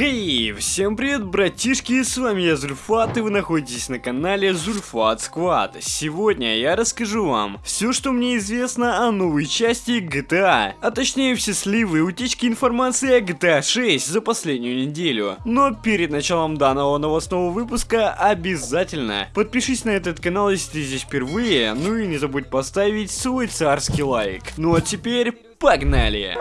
Хей, всем привет, братишки, с вами я Зульфат, и вы находитесь на канале Зульфат Сквад. Сегодня я расскажу вам все, что мне известно о новой части GTA, а точнее все сливы и утечки информации о GTA 6 за последнюю неделю. Но перед началом данного новостного выпуска обязательно подпишись на этот канал, если ты здесь впервые, ну и не забудь поставить свой царский лайк. Ну а теперь погнали!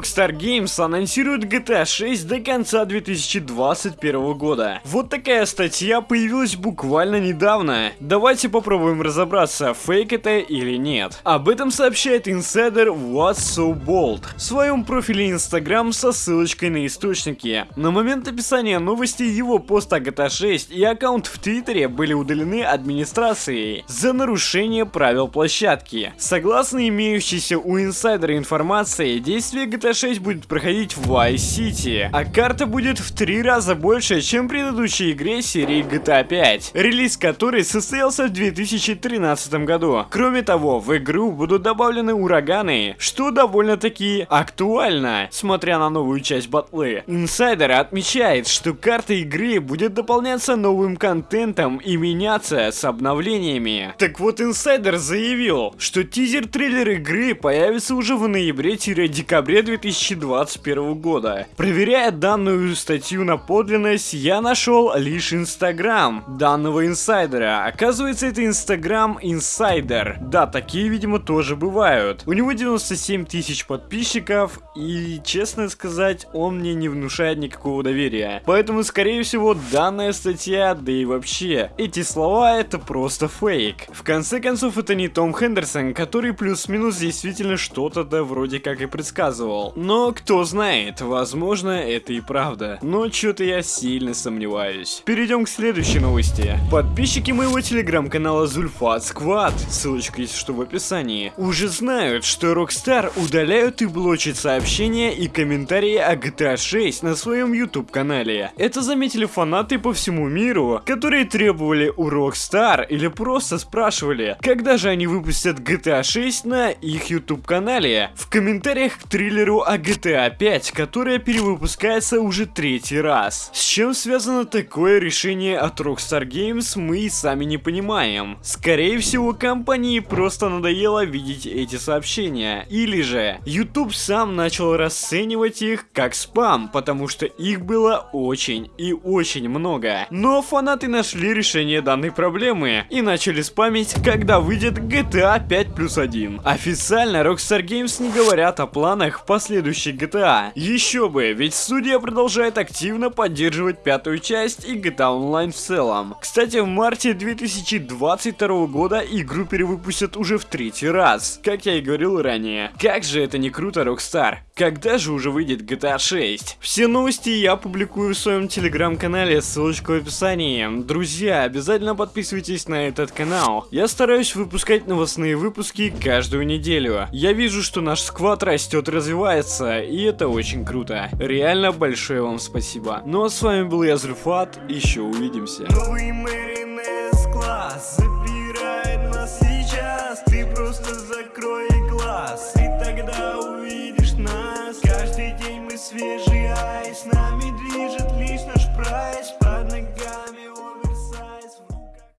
Rockstar Games анонсирует GTA 6 до конца 2021 года. Вот такая статья появилась буквально недавно. Давайте попробуем разобраться, фейк это или нет. Об этом сообщает инсайдер What's So Bold в своем профиле Instagram со ссылочкой на источники. На момент описания новости его пост о GTA 6 и аккаунт в Твиттере были удалены администрацией за нарушение правил площадки. Согласно имеющейся у инсайдера информации, действия GTA 6 будет проходить в Vice City, а карта будет в три раза больше, чем в предыдущей игре серии GTA 5, релиз которой состоялся в 2013 году. Кроме того, в игру будут добавлены ураганы, что довольно-таки актуально, смотря на новую часть батлы. Инсайдер отмечает, что карта игры будет дополняться новым контентом и меняться с обновлениями. Так вот, инсайдер заявил, что тизер-трейлер игры появится уже в ноябре-декабре 2021 года. Проверяя данную статью на подлинность, я нашел лишь инстаграм данного инсайдера. Оказывается, это инстаграм инсайдер. Да, такие, видимо, тоже бывают. У него 97 тысяч подписчиков, и, честно сказать, он мне не внушает никакого доверия. Поэтому, скорее всего, данная статья, да и вообще, эти слова это просто фейк. В конце концов, это не Том Хендерсон, который плюс-минус действительно что-то да вроде как и предсказывал рассказывал. Но кто знает, возможно это и правда. Но что-то я сильно сомневаюсь. Перейдем к следующей новости. Подписчики моего телеграм-канала Зульфат Сквад, ссылочка есть что в описании, уже знают, что Rockstar удаляют и блочат сообщения и комментарии о GTA 6 на своем YouTube канале. Это заметили фанаты по всему миру, которые требовали у Rockstar или просто спрашивали, когда же они выпустят GTA 6 на их YouTube канале. В комментариях к триллеру о GTA 5, которая перевыпускается уже третий раз. С чем связано такое решение от Rockstar Games, мы и сами не понимаем. Скорее всего, компании просто надоело видеть эти сообщения. Или же, YouTube сам начал расценивать их как спам, потому что их было очень и очень много. Но фанаты нашли решение данной проблемы и начали спамить, когда выйдет GTA 5 плюс 1. Официально Rockstar Games не говорят о планах планах последующей GTA. Еще бы, ведь студия продолжает активно поддерживать пятую часть и GTA Online в целом. Кстати, в марте 2022 года игру перевыпустят уже в третий раз, как я и говорил ранее. Как же это не круто, Rockstar? Когда же уже выйдет GTA 6? Все новости я публикую в своем телеграм-канале, ссылочка в описании. Друзья, обязательно подписывайтесь на этот канал. Я стараюсь выпускать новостные выпуски каждую неделю. Я вижу, что наш сквад растет развивается, и это очень круто. Реально большое вам спасибо. Ну а с вами был я, Зульфат, еще увидимся. Новый свежий айс. Нами движет лишь наш прайс.